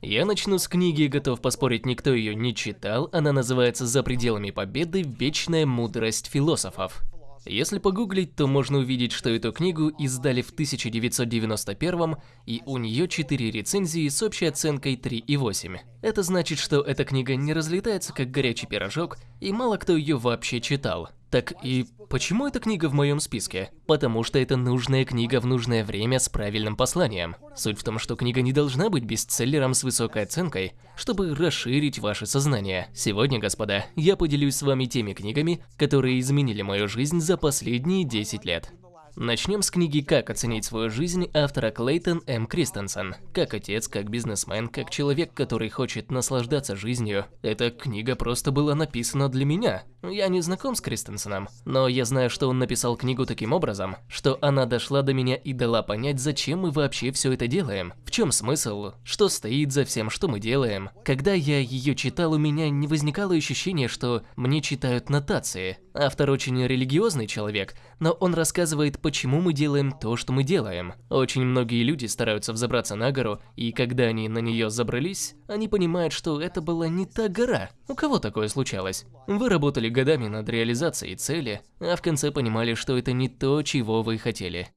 Я начну с книги, готов поспорить, никто ее не читал. Она называется «За пределами победы. Вечная мудрость философов». Если погуглить, то можно увидеть, что эту книгу издали в 1991 и у нее 4 рецензии с общей оценкой 3,8. Это значит, что эта книга не разлетается как горячий пирожок, и мало кто ее вообще читал. Так и почему эта книга в моем списке? Потому что это нужная книга в нужное время с правильным посланием. Суть в том, что книга не должна быть бестселлером с высокой оценкой, чтобы расширить ваше сознание. Сегодня, господа, я поделюсь с вами теми книгами, которые изменили мою жизнь за последние 10 лет. Начнем с книги «Как оценить свою жизнь» автора Клейтон М. Кристенсен. Как отец, как бизнесмен, как человек, который хочет наслаждаться жизнью. Эта книга просто была написана для меня. Я не знаком с Кристенсеном, но я знаю, что он написал книгу таким образом, что она дошла до меня и дала понять, зачем мы вообще все это делаем. В чем смысл, что стоит за всем, что мы делаем. Когда я ее читал, у меня не возникало ощущения, что мне читают нотации. Автор очень религиозный человек, но он рассказывает, почему мы делаем то, что мы делаем. Очень многие люди стараются взобраться на гору, и когда они на нее забрались, они понимают, что это была не та гора. У кого такое случалось? Вы работали годами над реализацией цели, а в конце понимали, что это не то, чего вы хотели.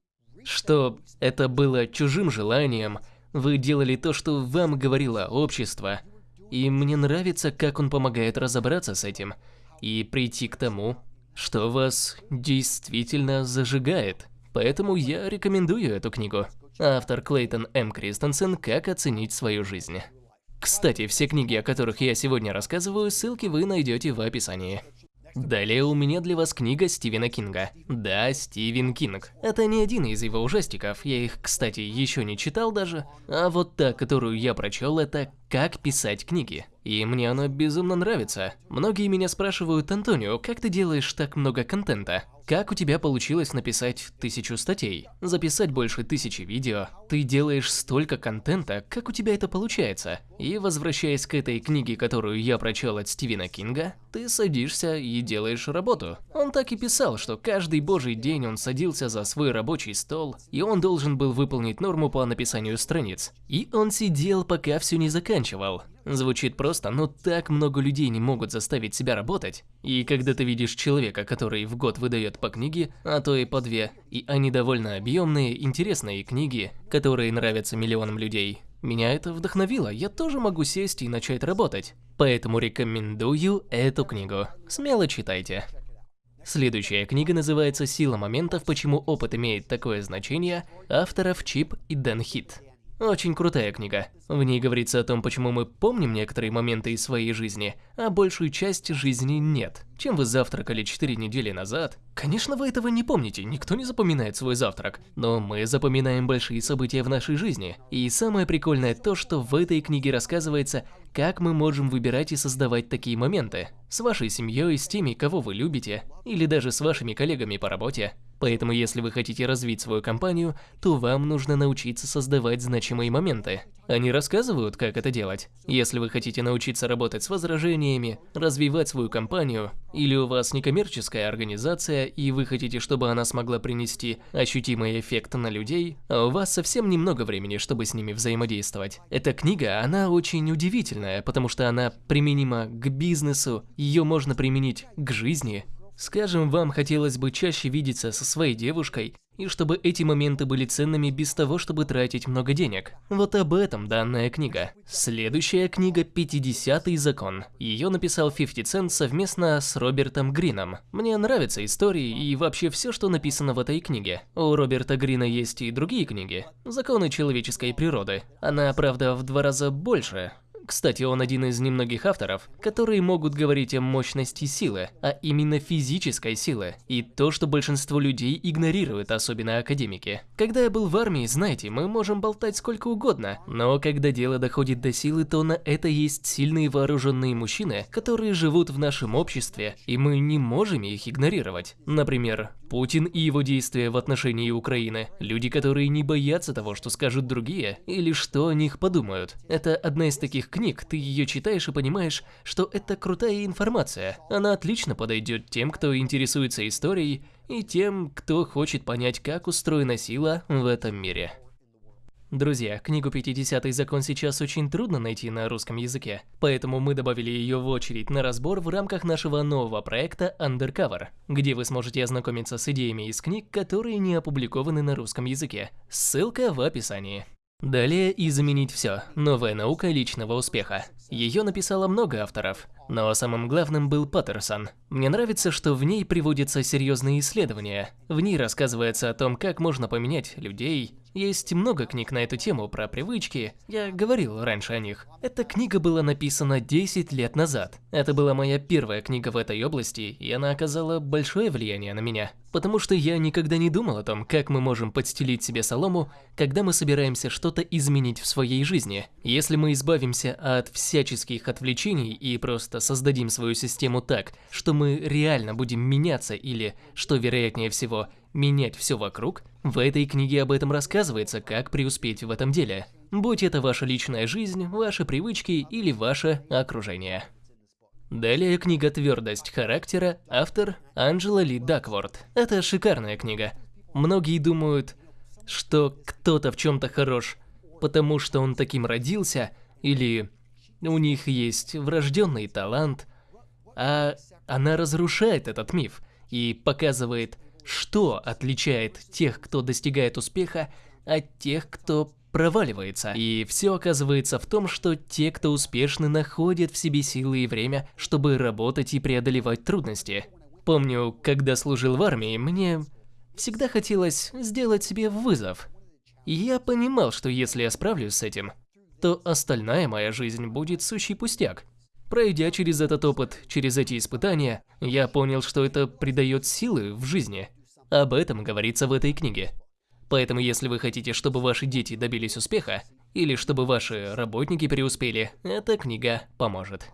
Что это было чужим желанием, вы делали то, что вам говорило общество. И мне нравится, как он помогает разобраться с этим и прийти к тому, что вас действительно зажигает. Поэтому я рекомендую эту книгу. Автор Клейтон М. Кристенсен «Как оценить свою жизнь». Кстати, все книги, о которых я сегодня рассказываю, ссылки вы найдете в описании. Далее у меня для вас книга Стивена Кинга. Да, Стивен Кинг. Это не один из его ужастиков, я их, кстати, еще не читал даже. А вот та, которую я прочел, это «Как писать книги». И мне она безумно нравится. Многие меня спрашивают, Антонио, как ты делаешь так много контента? Как у тебя получилось написать тысячу статей? Записать больше тысячи видео? Ты делаешь столько контента, как у тебя это получается? И возвращаясь к этой книге, которую я прочел от Стивена Кинга, ты садишься и делаешь работу. Он так и писал, что каждый божий день он садился за свой рабочий стол, и он должен был выполнить норму по написанию страниц. И он сидел, пока все не заканчивал. Звучит просто, но так много людей не могут заставить себя работать. И когда ты видишь человека, который в год выдает по книге, а то и по две, и они довольно объемные, интересные книги, которые нравятся миллионам людей, меня это вдохновило, я тоже могу сесть и начать работать. Поэтому рекомендую эту книгу. Смело читайте. Следующая книга называется «Сила моментов. Почему опыт имеет такое значение» авторов Чип и Дэн Хит. Очень крутая книга. В ней говорится о том, почему мы помним некоторые моменты из своей жизни, а большую часть жизни нет. Чем вы завтракали 4 недели назад? Конечно, вы этого не помните, никто не запоминает свой завтрак. Но мы запоминаем большие события в нашей жизни. И самое прикольное то, что в этой книге рассказывается, как мы можем выбирать и создавать такие моменты. С вашей семьей, с теми, кого вы любите, или даже с вашими коллегами по работе. Поэтому если вы хотите развить свою компанию, то вам нужно научиться создавать значимые моменты. Они рассказывают, как это делать. Если вы хотите научиться работать с возражениями, развивать свою компанию, или у вас некоммерческая организация, и вы хотите, чтобы она смогла принести ощутимый эффект на людей, а у вас совсем немного времени, чтобы с ними взаимодействовать. Эта книга, она очень удивительная, потому что она применима к бизнесу, ее можно применить к жизни, Скажем, вам хотелось бы чаще видеться со своей девушкой, и чтобы эти моменты были ценными без того, чтобы тратить много денег. Вот об этом данная книга. Следующая книга «50-й закон». Ее написал 50 Cent совместно с Робертом Грином. Мне нравятся истории и вообще все, что написано в этой книге. У Роберта Грина есть и другие книги. «Законы человеческой природы». Она, правда, в два раза больше, кстати, он один из немногих авторов, которые могут говорить о мощности силы, а именно физической силы, и то, что большинство людей игнорируют, особенно академики. Когда я был в армии, знаете, мы можем болтать сколько угодно, но когда дело доходит до силы, то на это есть сильные вооруженные мужчины, которые живут в нашем обществе, и мы не можем их игнорировать. Например, Путин и его действия в отношении Украины. Люди, которые не боятся того, что скажут другие, или что о них подумают. Это одна из таких книг, ты ее читаешь и понимаешь, что это крутая информация. Она отлично подойдет тем, кто интересуется историей, и тем, кто хочет понять, как устроена сила в этом мире. Друзья, книгу «50-й закон» сейчас очень трудно найти на русском языке, поэтому мы добавили ее в очередь на разбор в рамках нашего нового проекта Undercover, где вы сможете ознакомиться с идеями из книг, которые не опубликованы на русском языке. Ссылка в описании. Далее «Изменить все. Новая наука личного успеха». Ее написало много авторов, но самым главным был Паттерсон. Мне нравится, что в ней приводятся серьезные исследования. В ней рассказывается о том, как можно поменять людей, есть много книг на эту тему про привычки, я говорил раньше о них. Эта книга была написана 10 лет назад. Это была моя первая книга в этой области, и она оказала большое влияние на меня. Потому что я никогда не думал о том, как мы можем подстелить себе солому, когда мы собираемся что-то изменить в своей жизни. Если мы избавимся от всяческих отвлечений и просто создадим свою систему так, что мы реально будем меняться или, что вероятнее всего, менять все вокруг, в этой книге об этом рассказывается, как преуспеть в этом деле. Будь это ваша личная жизнь, ваши привычки или ваше окружение. Далее книга «Твердость характера», автор Анджела Ли Дакворд. Это шикарная книга. Многие думают, что кто-то в чем-то хорош, потому что он таким родился, или у них есть врожденный талант, а она разрушает этот миф и показывает, что отличает тех, кто достигает успеха, от тех, кто проваливается. И все оказывается в том, что те, кто успешны, находят в себе силы и время, чтобы работать и преодолевать трудности. Помню, когда служил в армии, мне всегда хотелось сделать себе вызов. Я понимал, что если я справлюсь с этим, то остальная моя жизнь будет сущий пустяк. Пройдя через этот опыт, через эти испытания, я понял, что это придает силы в жизни. Об этом говорится в этой книге. Поэтому если вы хотите, чтобы ваши дети добились успеха, или чтобы ваши работники преуспели, эта книга поможет.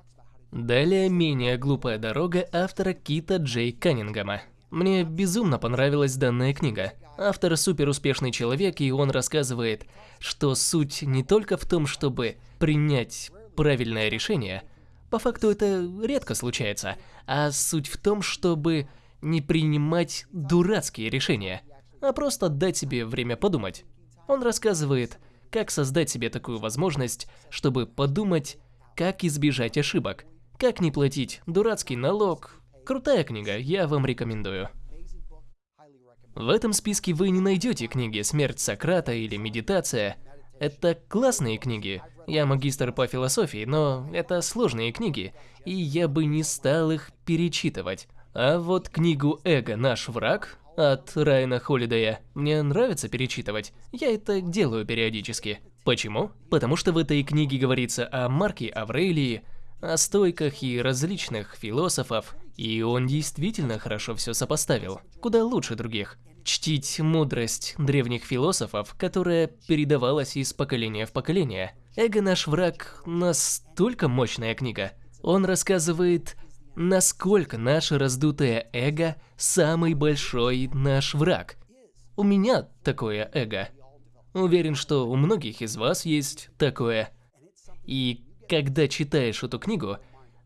Далее «Менее глупая дорога» автора Кита Джей Каннингема. Мне безумно понравилась данная книга. Автор супер успешный человек, и он рассказывает, что суть не только в том, чтобы принять правильное решение – по факту это редко случается, а суть в том, чтобы не принимать дурацкие решения, а просто дать себе время подумать. Он рассказывает, как создать себе такую возможность, чтобы подумать, как избежать ошибок, как не платить дурацкий налог. Крутая книга, я вам рекомендую. В этом списке вы не найдете книги «Смерть Сократа» или «Медитация». Это классные книги, я магистр по философии, но это сложные книги, и я бы не стал их перечитывать. А вот книгу «Эго. Наш враг» от Райана Холидея мне нравится перечитывать. Я это делаю периодически. Почему? Потому что в этой книге говорится о Марке Аврелии, о стойках и различных философов, и он действительно хорошо все сопоставил, куда лучше других чтить мудрость древних философов, которая передавалась из поколения в поколение. «Эго наш враг» настолько мощная книга. Он рассказывает, насколько наше раздутое эго – самый большой наш враг. У меня такое эго. Уверен, что у многих из вас есть такое. И когда читаешь эту книгу,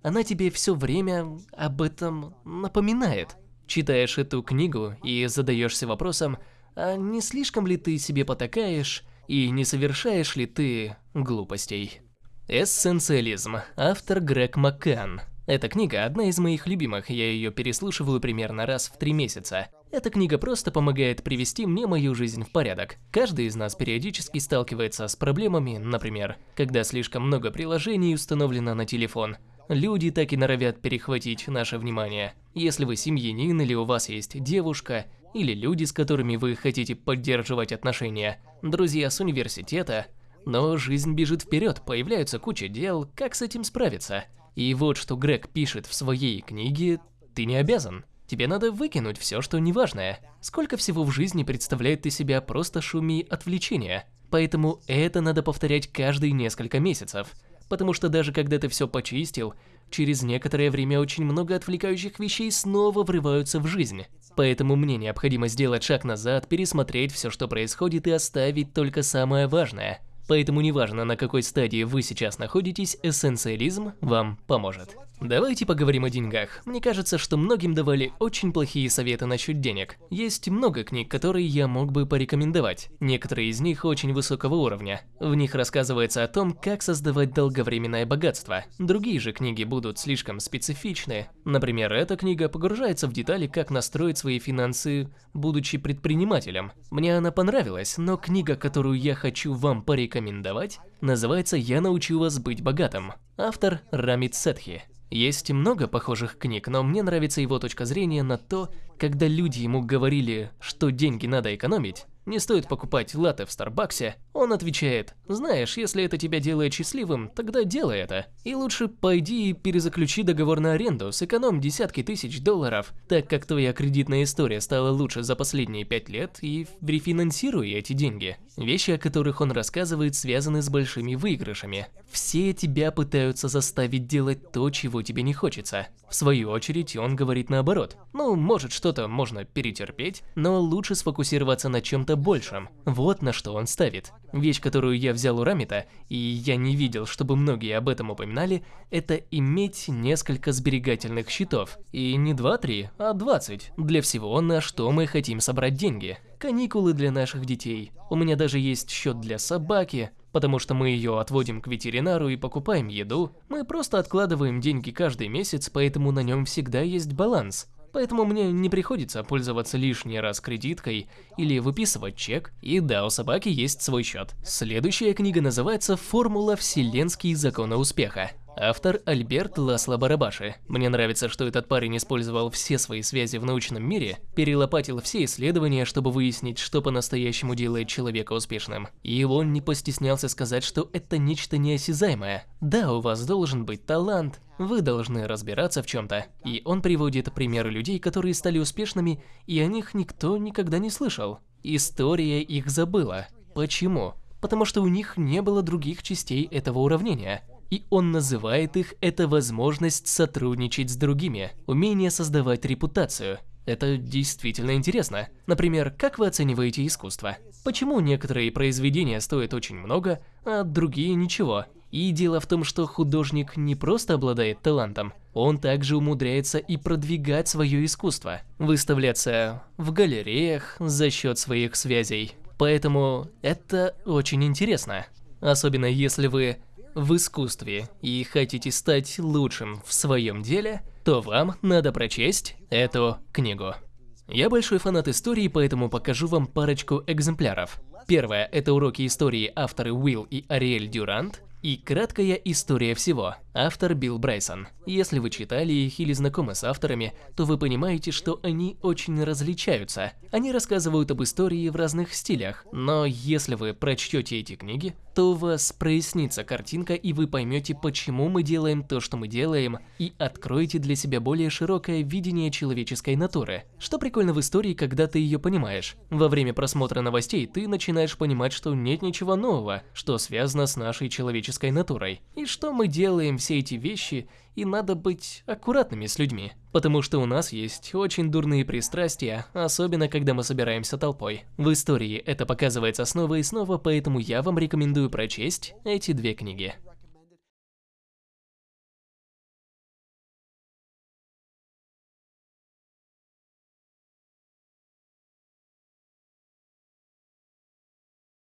она тебе все время об этом напоминает. Читаешь эту книгу и задаешься вопросом, а не слишком ли ты себе потакаешь и не совершаешь ли ты глупостей? Эссенциализм. Автор Грег Маккан. Эта книга одна из моих любимых, я ее переслушиваю примерно раз в три месяца. Эта книга просто помогает привести мне мою жизнь в порядок. Каждый из нас периодически сталкивается с проблемами, например, когда слишком много приложений установлено на телефон, Люди так и норовят перехватить наше внимание. Если вы семьянин или у вас есть девушка, или люди, с которыми вы хотите поддерживать отношения, друзья с университета, но жизнь бежит вперед, появляются куча дел, как с этим справиться? И вот что Грег пишет в своей книге «Ты не обязан». Тебе надо выкинуть все, что неважное. Сколько всего в жизни представляет из себя просто шуми отвлечения. Поэтому это надо повторять каждые несколько месяцев потому что даже когда ты все почистил, через некоторое время очень много отвлекающих вещей снова врываются в жизнь. Поэтому мне необходимо сделать шаг назад, пересмотреть все, что происходит и оставить только самое важное. Поэтому неважно, на какой стадии вы сейчас находитесь, эссенциализм вам поможет. Давайте поговорим о деньгах. Мне кажется, что многим давали очень плохие советы насчет денег. Есть много книг, которые я мог бы порекомендовать. Некоторые из них очень высокого уровня. В них рассказывается о том, как создавать долговременное богатство. Другие же книги будут слишком специфичны. Например, эта книга погружается в детали, как настроить свои финансы, будучи предпринимателем. Мне она понравилась, но книга, которую я хочу вам порекомендовать, называется «Я научу вас быть богатым». Автор Рамит Сетхи. Есть много похожих книг, но мне нравится его точка зрения на то, когда люди ему говорили, что деньги надо экономить, не стоит покупать латте в Старбаксе, он отвечает, знаешь, если это тебя делает счастливым, тогда делай это. И лучше пойди и перезаключи договор на аренду, сэкономь десятки тысяч долларов, так как твоя кредитная история стала лучше за последние пять лет, и рефинансируй эти деньги. Вещи, о которых он рассказывает, связаны с большими выигрышами. Все тебя пытаются заставить делать то, чего тебе не хочется. В свою очередь, он говорит наоборот. Ну, может что-то можно перетерпеть, но лучше сфокусироваться на чем-то большем. Вот на что он ставит. Вещь, которую я взял у Рамита, и я не видел, чтобы многие об этом упоминали, это иметь несколько сберегательных счетов. И не 2-3, а 20. Для всего, на что мы хотим собрать деньги. Каникулы для наших детей. У меня даже есть счет для собаки, потому что мы ее отводим к ветеринару и покупаем еду. Мы просто откладываем деньги каждый месяц, поэтому на нем всегда есть баланс. Поэтому мне не приходится пользоваться лишний раз кредиткой или выписывать чек. И да, у собаки есть свой счет. Следующая книга называется «Формула вселенские законы успеха». Автор Альберт Ласло Барабаши. Мне нравится, что этот парень использовал все свои связи в научном мире, перелопатил все исследования, чтобы выяснить, что по-настоящему делает человека успешным. И он не постеснялся сказать, что это нечто неосязаемое. Да, у вас должен быть талант, вы должны разбираться в чем-то. И он приводит примеры людей, которые стали успешными, и о них никто никогда не слышал. История их забыла. Почему? Потому что у них не было других частей этого уравнения и он называет их это возможность сотрудничать с другими, умение создавать репутацию. Это действительно интересно. Например, как вы оцениваете искусство? Почему некоторые произведения стоят очень много, а другие ничего? И дело в том, что художник не просто обладает талантом, он также умудряется и продвигать свое искусство, выставляться в галереях за счет своих связей. Поэтому это очень интересно. Особенно если вы в искусстве и хотите стать лучшим в своем деле, то вам надо прочесть эту книгу. Я большой фанат истории, поэтому покажу вам парочку экземпляров. Первое – это уроки истории авторы Уилл и Ариэль Дюрант, и краткая история всего. Автор Билл Брайсон. Если вы читали их или знакомы с авторами, то вы понимаете, что они очень различаются. Они рассказывают об истории в разных стилях, но если вы прочтете эти книги, то у вас прояснится картинка и вы поймете, почему мы делаем то, что мы делаем, и откроете для себя более широкое видение человеческой натуры. Что прикольно в истории, когда ты ее понимаешь. Во время просмотра новостей ты начинаешь понимать, что нет ничего нового, что связано с нашей человеческой натурой, и что мы делаем все эти вещи, и надо быть аккуратными с людьми. Потому что у нас есть очень дурные пристрастия, особенно когда мы собираемся толпой. В истории это показывается снова и снова, поэтому я вам рекомендую прочесть эти две книги.